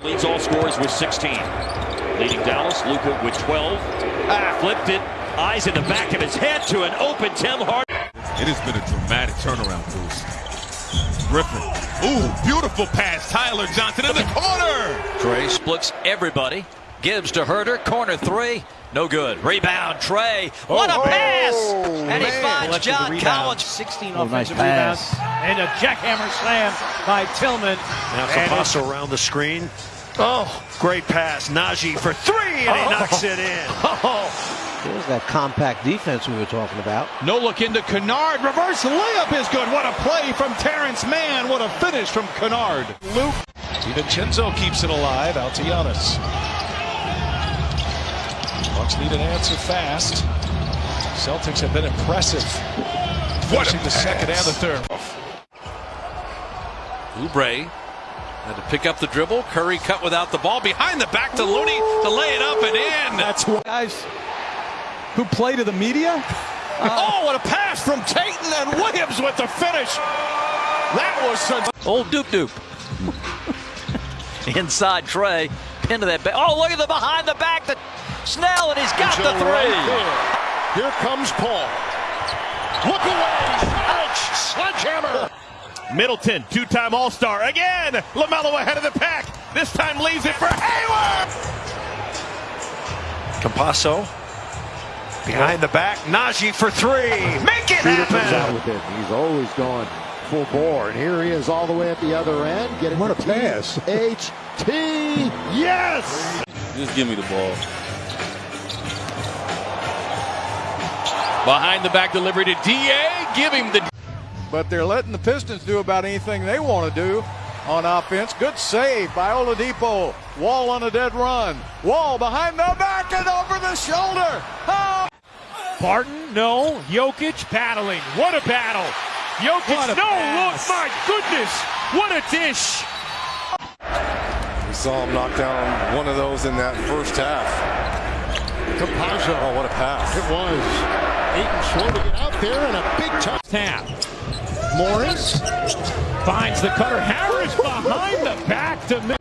Gasol scores with 16. Leading Dallas, Luka with 12. Ah, flipped it. Eyes in the back of his head to an open Tim Hardaway. It has been a dramatic turnaround, Bruce. Griffin. Ooh, beautiful pass. Tyler Johnson in the corner. Trae splits everybody. Gives to Huerter. Corner three. No good. Rebound, Trae. What a Oh, pass! oh, and he man. finds Collected the John rebound. Collins. 16 Oh, offensive nice rebounds. pass. And a jackhammer slam by Tillman. Now And Campazzo around the screen. Oh, great pass. Nnaji for three, and he Oh. knocks it in. Oh, There's that compact defense we were talking about. No look into Kennard. Reverse layup is good. What a play from Terance Mann. What a finish from Kennard. Luke. DiVincenzo keeps it alive. Out to Giannis. Bucks need an answer fast. Celtics have been impressive. What a Finishing the second and the third. Oubre had to pick up the dribble. Curry cut without the ball. Behind the back to Looney to lay it up and in. That's why guys who play to the media. oh, what a pass from Tatum and Williams with the finish. That was such. Old Doop Doop. Inside Trey. Into that back. Oh, look at the behind the back. The Snell, and he's got the three. Here comes Paul. Look away. Ouch. Sledgehammer. Middleton, two-time All-Star again. Lamelo ahead of the pack. This time leaves it for Hayward. Campazzo behind the back. Nnaji for three. Make it Shooter comes out happen. with it. He's always going full bore. And here he is all the way at the other end. Getting it what a pass. H-T. Yes! Just give me the ball. Behind the back delivery to DA. Give him the. But they're letting the Pistons do about anything they want to do on offense. Good save by Oladipo. Wall on a dead run. Wall behind the back and over the shoulder. Oh! Barton, no. Jokic battling. What a battle. Jokic, What a no. pass. Look, my goodness. What a dish. We saw him knock down one of those in that first half. Campazzo. Oh, what a pass. It was. Ayton slow to get out there and a big time. Tap. Morris finds the cutter. Harris behind the back to mid.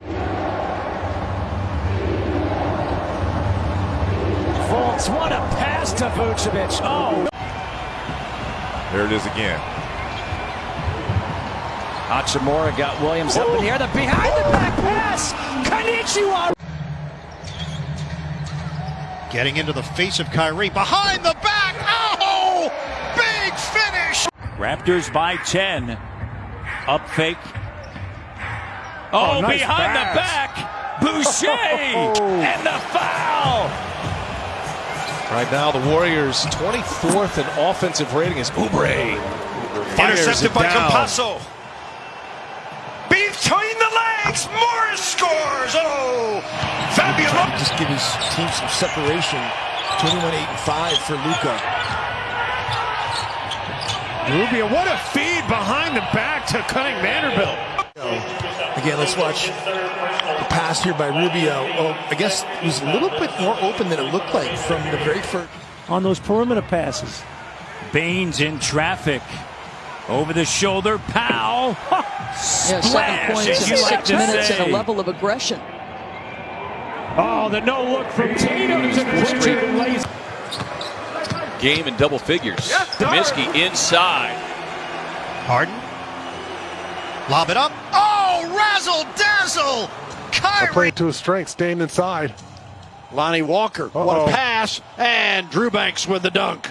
Fultz, what a pass to Vucevic. Oh. There it is again. Hachimura got Williams up in the air. The behind the back pass. Konnichiwa. Getting into the face of Kyrie. Behind the back. Oh! Big finish. Raptors by 10. Up fake. Oh, Oh, nice behind pass. the back. Boucher. and the foul. Right now, the Warriors' 24th in offensive rating is Oubre. Fires Intercepted by down. Campazzo. Between the legs, Morris scores. Oh, fabulous. just give his team some separation. 21 8 and 5 for Luka. Rubio, what a feed behind the back to Cunning Vanderbilt. Again, let's watch the pass here by Rubio. Oh, I guess it was a little bit more open than it looked like from the very first. On those perimeter passes. Baines in traffic. Over the shoulder, Powell. Yeah, seven Splash, points in you like six minutes say. and a level of aggression. Oh, the no look from Tatum to Pritchard lays. Game in double figures. Comiskey inside. Harden. Lob it up. Oh, razzle dazzle. Kyrie. to his strength, staying inside. Lonnie Walker. What Uh-oh. a pass. And Drew Eubanks with the dunk.